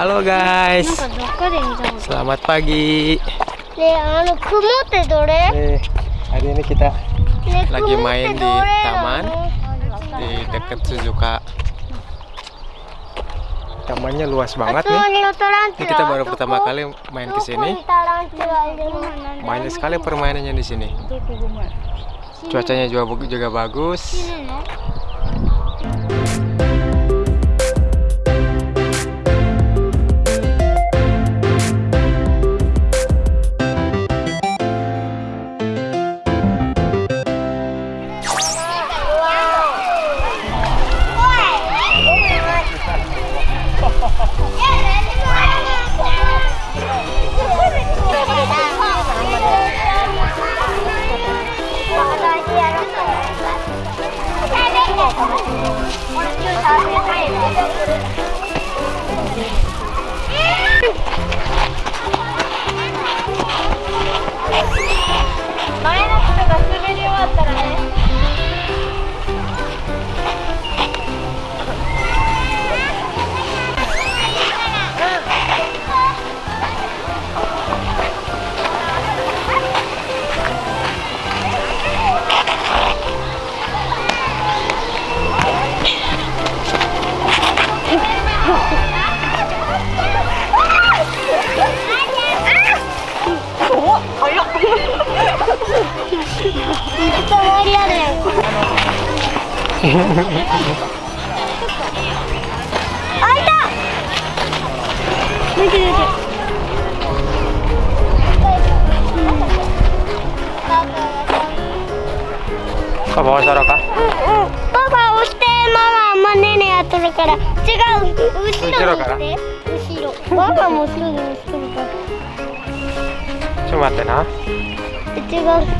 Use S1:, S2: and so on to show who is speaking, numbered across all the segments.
S1: Halo guys. Selamat pagi. Eh, hari ini kita lagi main di taman di dekat Suzuka. Tamannya luas banget nih. Ini kita baru pertama kali main ke sini. Banyak sekali permainannya di sini. Cuacanya juga juga bagus.
S2: あいた見て見て
S1: Kau bawa Soroka?
S2: パパ押してママあんまねねやっとるから。違う。後ろ
S1: から？
S2: して後ろもすぐ押しとるから。
S1: Cuma 待ってな。
S2: 違う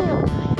S2: Valeu!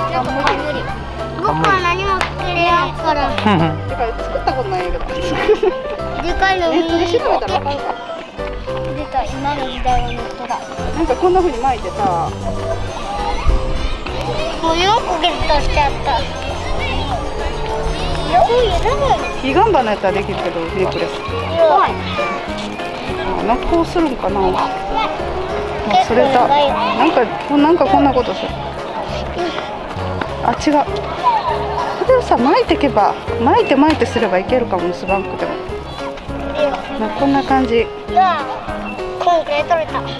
S2: せてあ結構長くと
S3: とりあえずいっぱいで
S2: 取れた
S1: う Kau nangis kurung?
S2: 僕は何も作れやんから。
S3: だから作ったことないけど
S2: でかいの
S3: ネットで調べた。らわ
S2: 出
S3: かるか
S2: た今の時代はネットだ。
S3: なんかこんな風に巻いてさ。
S2: もう4個ゲットしちゃった。4個いらない
S3: ヒガンバのやったらできるけどネックレス。
S2: 怖い。
S3: あなんかこうするんかな。あそれだ。なんかこなんかこんなことするあ違う。これをさ巻いていけば巻いて巻いてすればいけるかも結ばんくても。まあこんな感じ。
S2: がこんくらい取れた。ちっ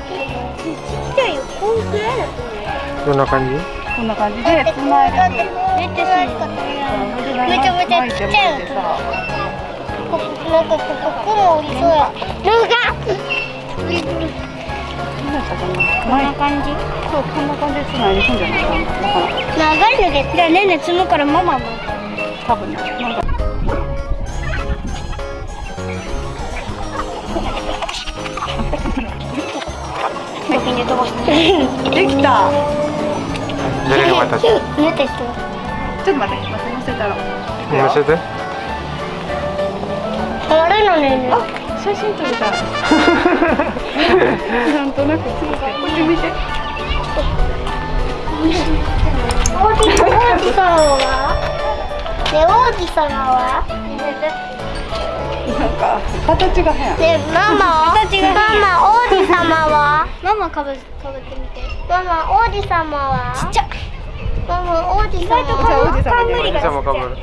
S2: ちゃいよこんくらいだと
S1: どんな感じ？
S3: こんな感じでつ
S2: めっちゃめちゃめちゃちっちゃいなんかこここもおりそうやったかなんかこんな感じ？
S3: そうこんな感じ。でつないでいくんじゃないかな
S2: 長いの？でじゃあねね積むからママも
S3: 多分ねなんか
S2: 先に飛ばして
S3: できた
S1: Jadi ke atas.
S2: 寝て
S3: ちょっと待って待って乗せたら
S1: Maksudnya?
S2: あれの？ね
S3: 写真撮りたい。なんとなくついてこっち見て。
S2: 王子王子様はね王子様は
S3: なんか形が変
S2: ねママ。形がママ王子様は？ママかぶかぶってみて。ママ王子様は？ちっちゃ。ママ王子様
S3: じゃあ王子様で
S1: Sama kabur.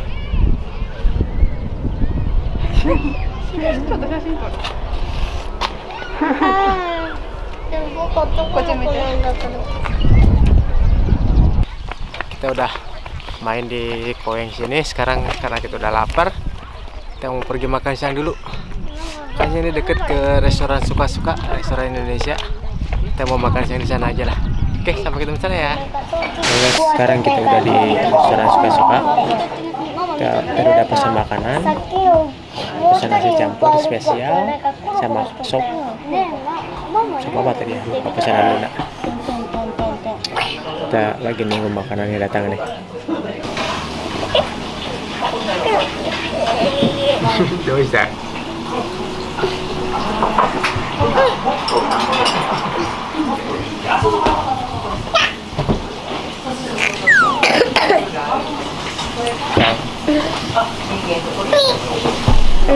S3: ちょっと写真撮る
S2: あーでも僕男の子なんだけど
S1: Kita udah main di koeng sini. Sekarang karena kita udah lapar, kita mau pergi makan siang dulu. Kan sini deket ke restoran suka-suka, restoran Indonesia. Kita mau makan siang di sana aja lah. Oke, sampai ketemu di sana ya. Oke, sekarang kita udah di restoran suka-suka. Kita tadi udah pesan makanan,
S2: さっきの
S1: pesan nasi campur spesial sama sop sop apa tadi ya lupa pesanan Luna kita lagi nunggu makanannya datang nih What is that? Okay.
S2: も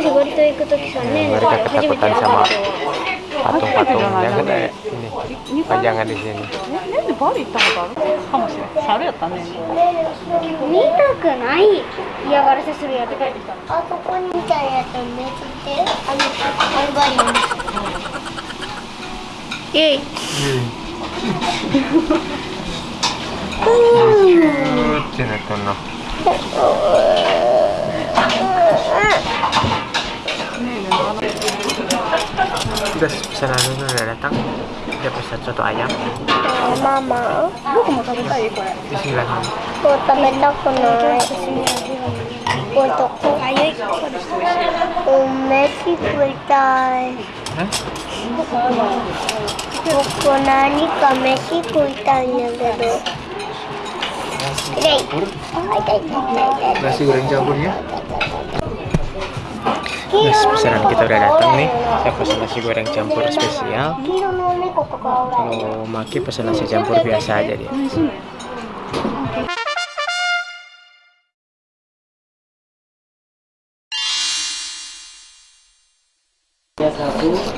S2: しバリ島行くときさね
S1: Mereka
S2: 初めて
S1: ketakutan
S2: 会
S1: sama
S2: った
S1: patung-patung
S3: バリ行ったことあるかもしれない猿やったね
S2: 見たくない嫌がらせするやつ帰ってきたあそこにみたいなやつめっちゃあのアルバリンイェイ
S1: Sini tuh no. Udah pesanan Luna udah datang. Dia pesan soto ayam.
S2: ママ
S3: 僕も食べたいこれ
S1: Bismillah.
S2: こう食べたくないこうとこあゆいお飯食いたい
S1: Hah?
S2: 僕何か飯食いたいん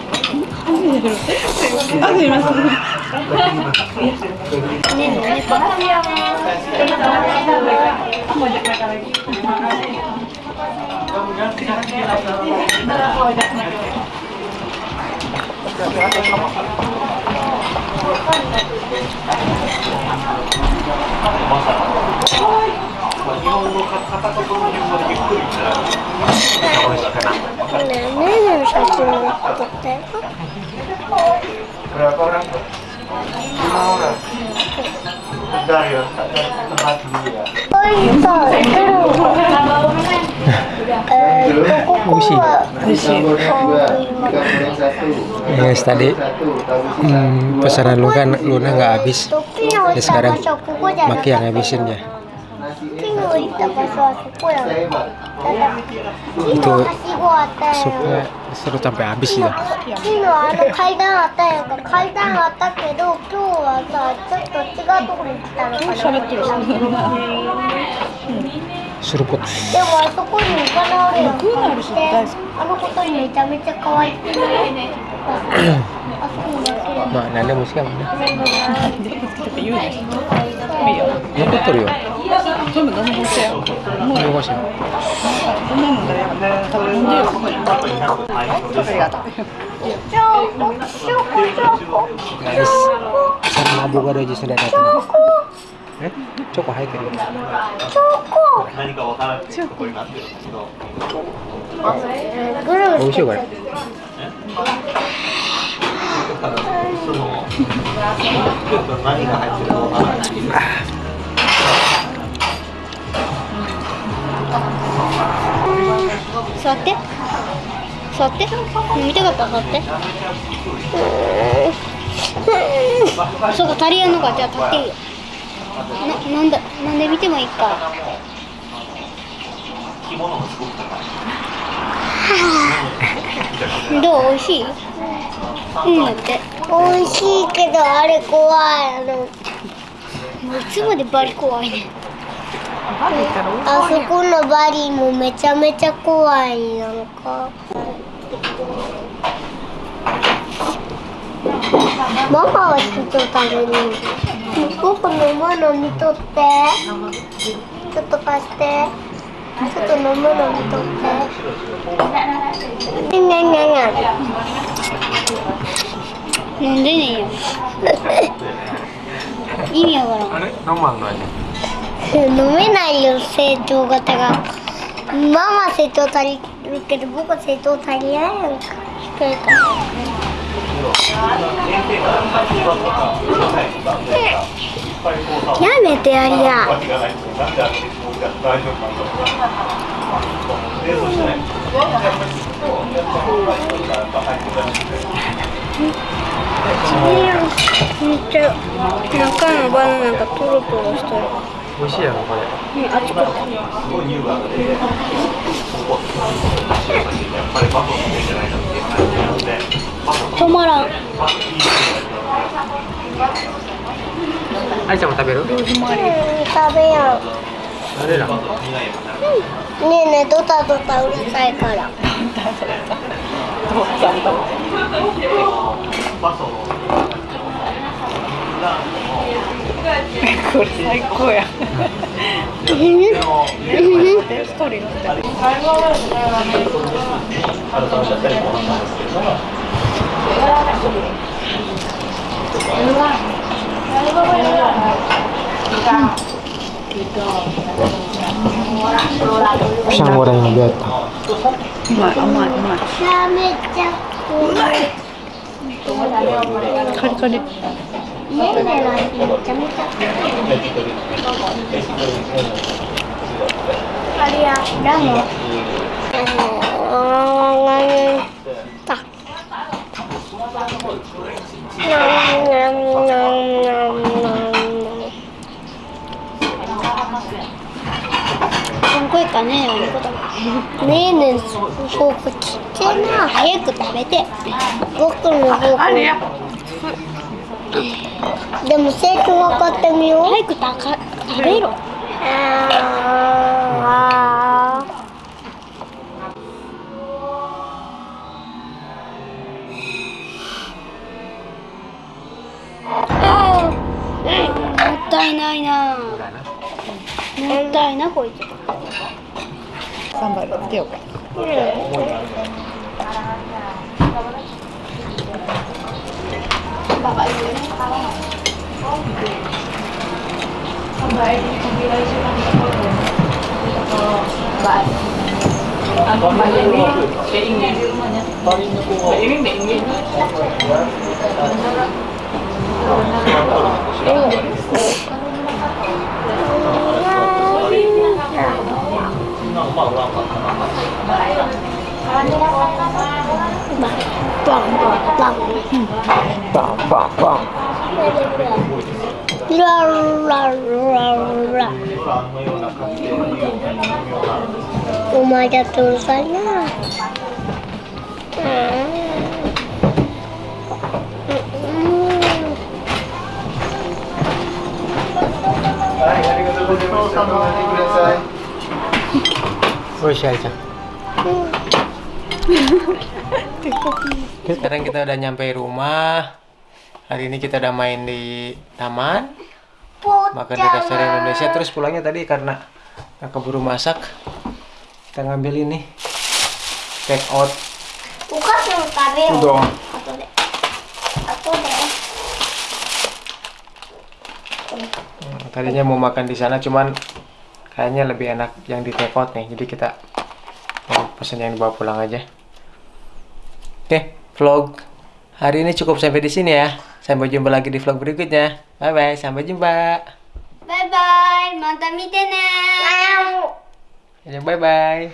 S2: い
S3: ません。
S2: ねの猫ねねねの写 Nenek satu untuk tengok.
S1: Berapa orang? Lima orang. Bentar ya, tempat dulu ya.
S2: Oh itu, Usi.
S1: Yes, tadi hmm, pesanan lu kan Luna nggak habis.
S2: Ya
S1: sekarang Maki yang habisin ya.
S2: ピンを置いた場所はそこやんだからピンのはしごあったやん
S1: Supnya seru sampai habis gitu.
S2: ピンのあの階段あったやんか階段あったけど今日はさちょっと違うところに来たのかな
S3: 喋ってる
S1: Seruput.
S2: でもあそこに行かなおるやん
S3: グーナルシ大好き
S2: あのことにめちゃめちゃ可愛いまあ何で
S1: も好きや
S3: もんね。残っ
S1: とるよ。
S3: 全部何もしてよ。もう動かしてる。そんなもんだよ。ありがとう。
S2: チョコ、
S1: チョコ、チョコ。
S2: え、
S1: チョコ。入
S2: ってる。チョコ。
S4: 何かわからない。チョコ。になってるけど。
S2: 美
S1: 味しい
S4: これ。何が入ってるかわかな。
S2: 座って。座って。飲みたかったら座って。そうか足りやんのか。じゃあ立っていいよななんだなんで見てもいいか。
S4: 着物もすごく高い。
S2: どう美味しい？うんだって。美味しいけどあれ怖いあの。いつまでバリ怖いねあそこのバリもめちゃめちゃ怖いなんか。ママは人と食べる僕飲むの見とって。ちょっと貸してちょっと飲むの見とってにゃにゃにゃ飲んでねえよ意味わからん
S1: Ada nomor lu aja.
S2: 飲めないよ成長型がママ成長足りるけど僕は成長足りないやんか控えたやめてやりや めっちゃ中のバナナがトロトロしてる
S1: Mau sih ya これ。
S2: あっちこっち
S4: すごい乳が出て、ここ、やっぱりバトルじゃないかっていう話なので、
S2: 止まらん。
S1: Ai sama taberu?
S2: うん。食べやん
S1: Ada lah.
S2: ねえねえドタドタうるさいから。
S3: これ最高や。
S2: うん
S3: ストーリー載せて
S4: あ
S1: Goreng yang biasa.
S3: うまい甘いうまい
S2: めちゃめちゃ怖い。
S3: カリカリ。
S2: んてめちゃめちゃあれやラムなんなんなんなんなん声かねえのことねえねえフォークちっちゃいな。早く食べて。僕のフォークでも成長分かってみよう。早くたか食べろ。あー。あー。もったいないな。もったいなこいつ
S3: xong rồi vẫn kiểu
S2: Baik. Aku
S1: balik ni, saya
S2: ingin rumahnya. Saya ingin minum. ada tulisannya. Hmm.
S1: Sekarang kita udah nyampe rumah. Hari ini kita udah main di taman. Makan di restoran Indonesia terus pulangnya tadi karena keburu masak kita ngambil ini. Take out.
S2: Buka yang
S1: tadi
S2: dong. Deh. Satu deh.
S1: Hmm, tadinya mau makan di sana cuman kayaknya lebih enak yang di take out nih. Jadi kita pesan yang dibawa pulang aja. Oke vlog hari ini cukup sampai di sini ya. Sampai jumpa lagi di vlog berikutnya. Bye bye sampai jumpa.
S2: Bye bye mantap
S1: mitene Bye bye.